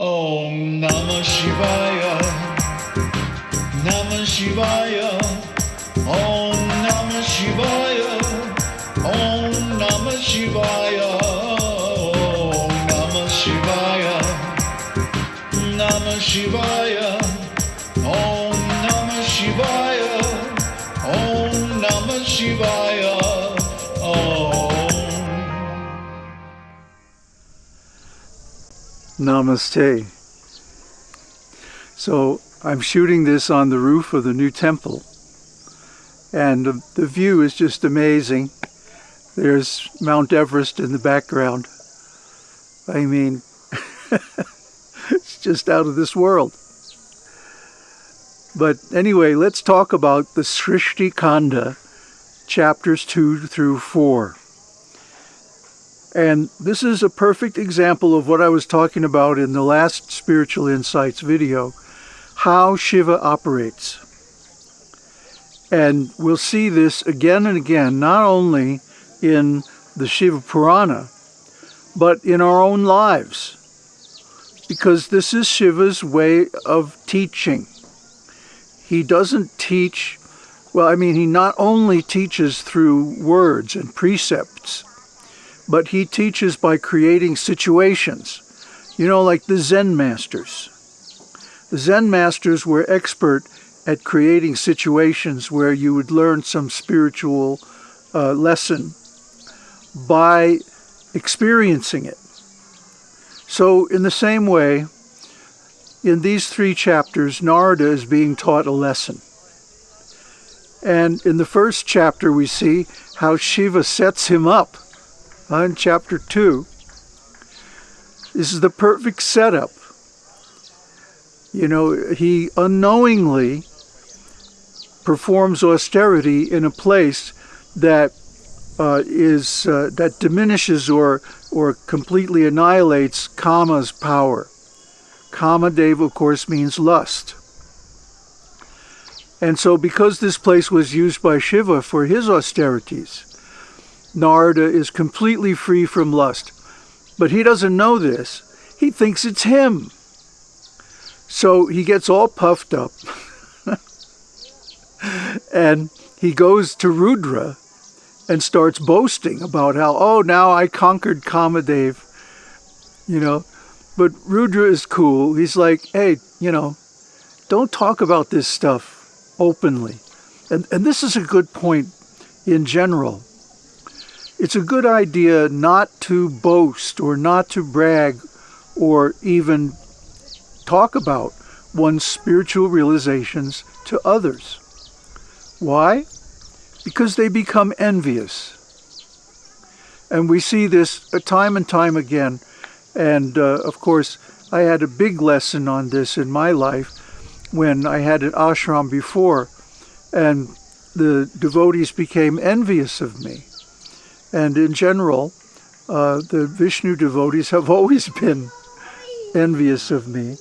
Om Namah Shivaya. Namah Shivaya. Om Namah Shivaya. Om Namah Shivaya. Namaste. So I'm shooting this on the roof of the new temple. And the, view is just amazing. There's Mount Everest in the background. I mean, it's just out of this world. But anyway, let's talk about the Srishti Kanda, chapters 2 through 4. And this is a perfect example of what I was talking about in the last Spiritual Insights video, how Shiva operates. And we'll see this again and again, not only in the Shiva Purana, but in our own lives. Because this is Shiva's way of teaching. He doesn't teach, well, I mean, he not only teaches through words and precepts, but he teaches by creating situations. You know, like the Zen masters. The Zen masters were expert at creating situations where you would learn some spiritual uh, lesson by experiencing it. So in the same way, in these three chapters, Narada is being taught a lesson. And in the first chapter, we see how Shiva sets him up on chapter 2. This is the perfect setup. You know, he unknowingly performs austerity in a place that uh, is uh, that diminishes or or completely annihilates Kama's power. Kama Dev, of course, means lust. And so because this place was used by Shiva for his austerities, Narada is completely free from lust. But he doesn't know this. He thinks it's him. So he gets all puffed up. and he goes to Rudra and starts boasting about how, oh, now I conquered Kamadev. You know, but Rudra is cool. He's like, hey, you know, don't talk about this stuff openly. And, and this is a good point in general. It's a good idea not to boast or not to brag or even talk about one's spiritual realizations to others. Why? Because they become envious. And we see this time and time again. And uh, of course, I had a big lesson on this in my life when I had an ashram before, and the devotees became envious of me. And in general, uh, the Vishnu devotees have always been envious of me.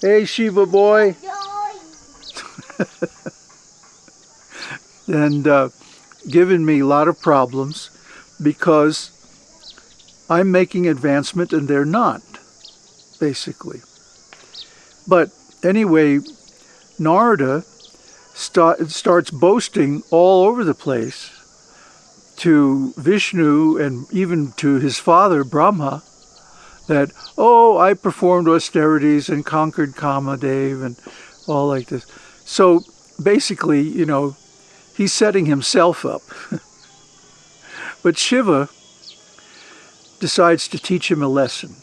Hey, Shiva boy! and uh, given me a lot of problems because I'm making advancement and they're not, basically. But anyway, Narada start, starts boasting all over the place to Vishnu and even to his father, Brahma, that, oh, I performed austerities and conquered Kamadev and all like this. So basically, you know, he's setting himself up. but Shiva decides to teach him a lesson.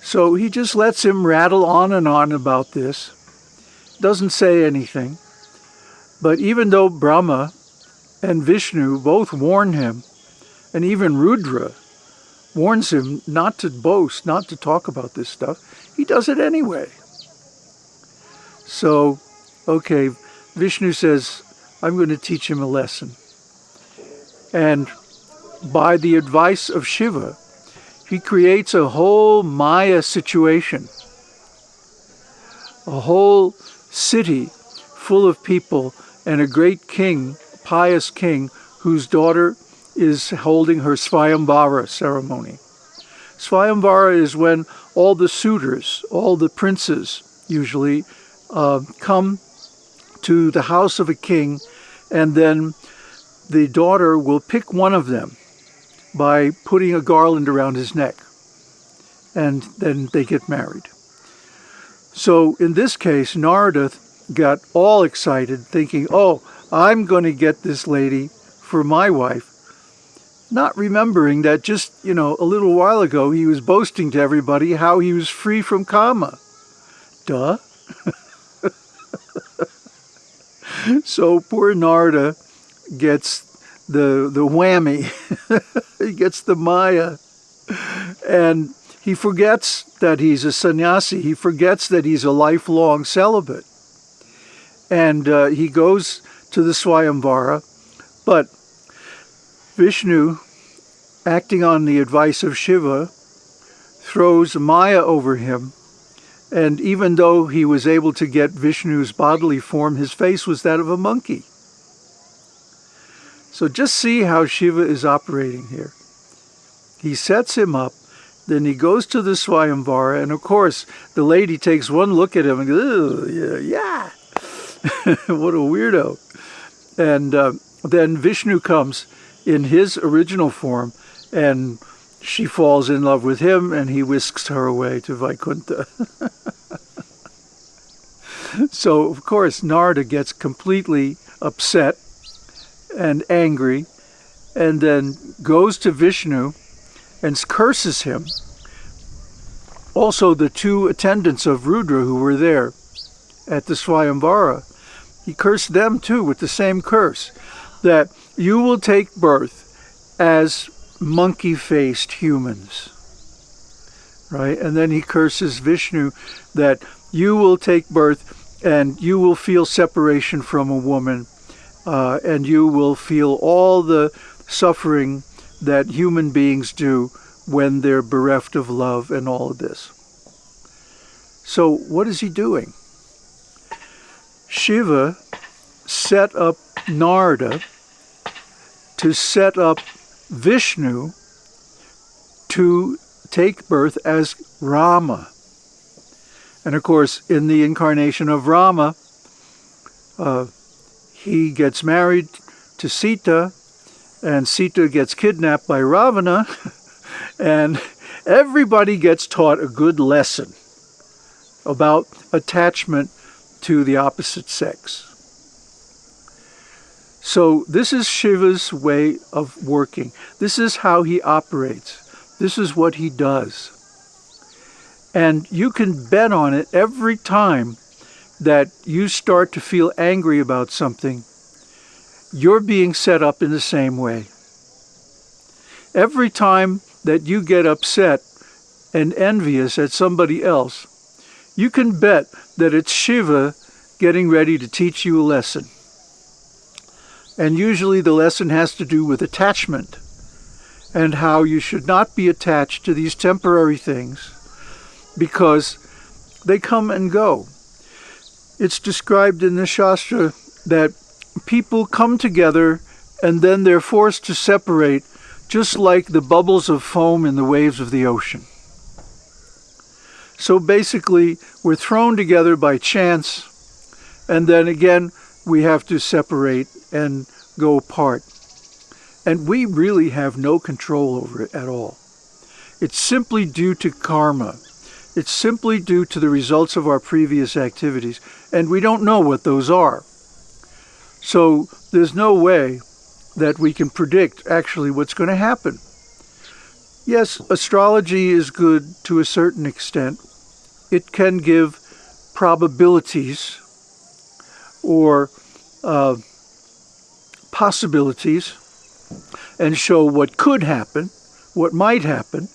So he just lets him rattle on and on about this, doesn't say anything. But even though Brahma and Vishnu both warn him, and even Rudra warns him not to boast, not to talk about this stuff, he does it anyway. So, okay, Vishnu says, I'm going to teach him a lesson. And by the advice of Shiva, he creates a whole Maya situation, a whole city full of people and a great king, pious king, whose daughter is holding her Swayamvara ceremony. Swayamvara is when all the suitors, all the princes usually, uh, come to the house of a king, and then the daughter will pick one of them by putting a garland around his neck, and then they get married. So in this case, Narada got all excited, thinking, oh, I'm going to get this lady for my wife. Not remembering that just, you know, a little while ago he was boasting to everybody how he was free from kama. Duh. so poor Narada gets the the whammy. he gets the Maya. And he forgets that he's a sannyasi. He forgets that he's a lifelong celibate. And uh, he goes to the Swayamvara. But Vishnu, acting on the advice of Shiva, throws Maya over him. And even though he was able to get Vishnu's bodily form, his face was that of a monkey. So just see how Shiva is operating here. He sets him up, then he goes to the Swayamvara, and of course, the lady takes one look at him and goes, yeah, yeah. what a weirdo. And uh, then Vishnu comes in his original form, and she falls in love with him, and he whisks her away to Vaikuntha. so, of course, Narada gets completely upset and angry, and then goes to Vishnu and curses him. Also, the two attendants of Rudra who were there at the Swayamvara, he cursed them too with the same curse that you will take birth as monkey faced humans. Right? And then he curses Vishnu that you will take birth and you will feel separation from a woman uh, and you will feel all the suffering that human beings do when they're bereft of love and all of this. So, what is he doing? Shiva set up Narada to set up Vishnu to take birth as Rama. And of course, in the incarnation of Rama, uh, he gets married to Sita, and Sita gets kidnapped by Ravana, and everybody gets taught a good lesson about attachment to the opposite sex. So this is Shiva's way of working. This is how he operates. This is what he does. And you can bet on it every time that you start to feel angry about something, you're being set up in the same way. Every time that you get upset and envious at somebody else, you can bet that it's Shiva getting ready to teach you a lesson. And usually the lesson has to do with attachment and how you should not be attached to these temporary things because they come and go it's described in the Shastra that people come together and then they're forced to separate just like the bubbles of foam in the waves of the ocean. So basically, we're thrown together by chance, and then again, we have to separate and go apart. And we really have no control over it at all. It's simply due to karma. It's simply due to the results of our previous activities, and we don't know what those are. So there's no way that we can predict actually what's going to happen. Yes, astrology is good to a certain extent. It can give probabilities or uh, possibilities and show what could happen, what might happen,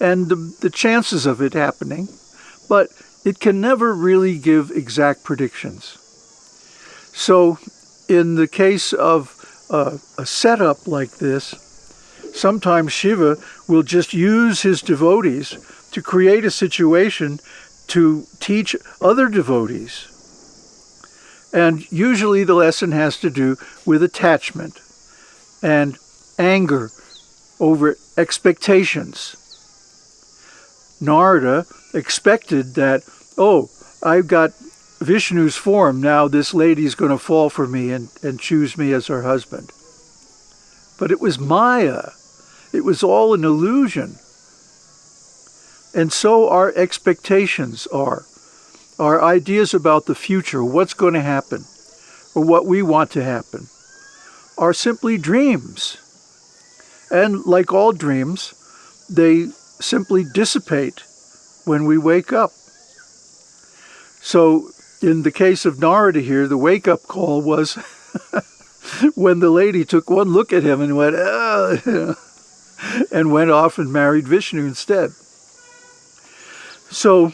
and the, the chances of it happening, but it can never really give exact predictions. So in the case of uh, a setup like this, sometimes Shiva will just use his devotees to create a situation to teach other devotees. And usually the lesson has to do with attachment and anger over expectations Narada expected that, oh, I've got Vishnu's form, now this lady's going to fall for me and, and choose me as her husband. But it was Maya. It was all an illusion. And so our expectations are. Our ideas about the future, what's going to happen, or what we want to happen, are simply dreams. And like all dreams, they simply dissipate when we wake up. So in the case of Narada here, the wake-up call was when the lady took one look at him and went, oh, and went off and married Vishnu instead. So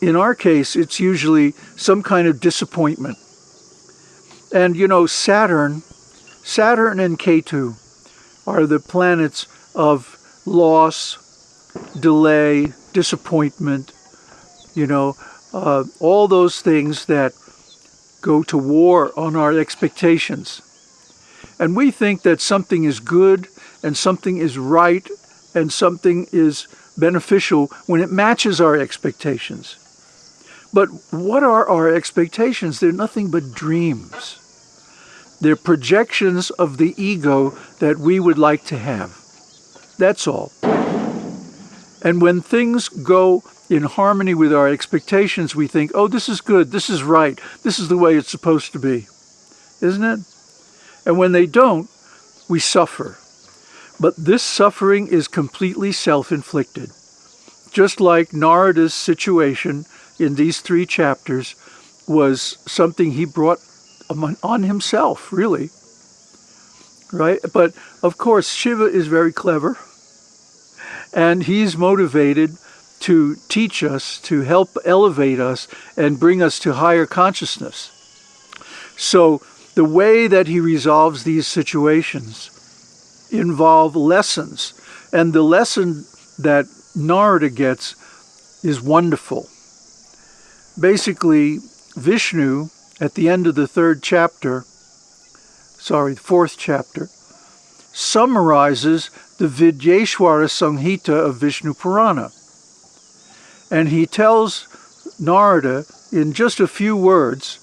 in our case, it's usually some kind of disappointment. And you know, Saturn, Saturn and Ketu are the planets of loss, delay, disappointment, you know, uh, all those things that go to war on our expectations. And we think that something is good and something is right and something is beneficial when it matches our expectations. But what are our expectations? They're nothing but dreams. They're projections of the ego that we would like to have. That's all. And when things go in harmony with our expectations, we think, oh, this is good, this is right, this is the way it's supposed to be. Isn't it? And when they don't, we suffer. But this suffering is completely self-inflicted. Just like Narada's situation in these three chapters was something he brought on himself, really. Right? But of course, Shiva is very clever and he's motivated to teach us, to help elevate us and bring us to higher consciousness. So the way that he resolves these situations involve lessons. And the lesson that Narada gets is wonderful. Basically, Vishnu, at the end of the third chapter, sorry, fourth chapter, summarizes the Vidyeshwara Samhita of Vishnu Purana. And he tells Narada in just a few words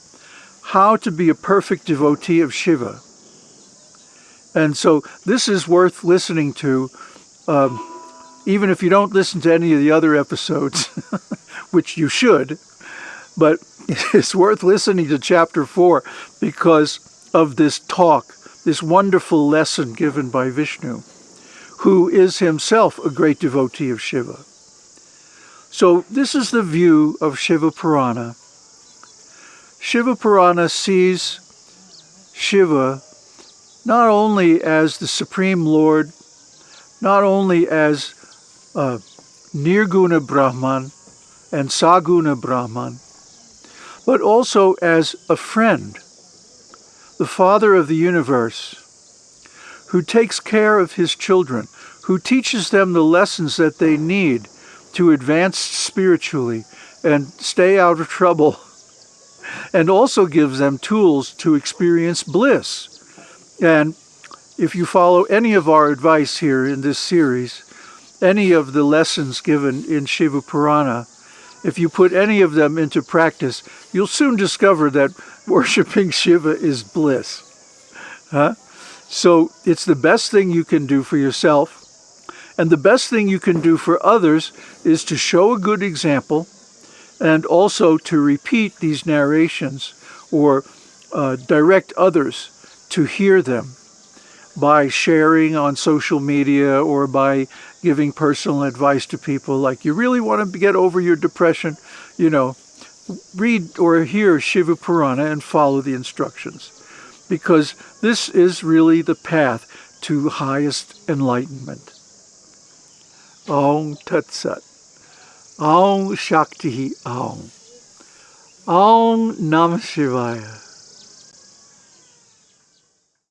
how to be a perfect devotee of Shiva. And so this is worth listening to, um, even if you don't listen to any of the other episodes, which you should, but it's worth listening to chapter 4 because of this talk, this wonderful lesson given by Vishnu, who is himself a great devotee of Shiva. So this is the view of Shiva Purana. Shiva Purana sees Shiva not only as the Supreme Lord, not only as uh, Nirguna Brahman and Saguna Brahman, but also as a friend, the Father of the universe, who takes care of his children, who teaches them the lessons that they need to advance spiritually and stay out of trouble, and also gives them tools to experience bliss. And if you follow any of our advice here in this series, any of the lessons given in Shiva Purana, if you put any of them into practice, you'll soon discover that worshiping Shiva is bliss. Huh? So it's the best thing you can do for yourself. And the best thing you can do for others is to show a good example and also to repeat these narrations or uh, direct others to hear them by sharing on social media or by giving personal advice to people like you really want to get over your depression, you know, read or hear Shiva Purana and follow the instructions because this is really the path to highest enlightenment. Om Tat Sat. Om Shakti Om. Om Namah Shivaya.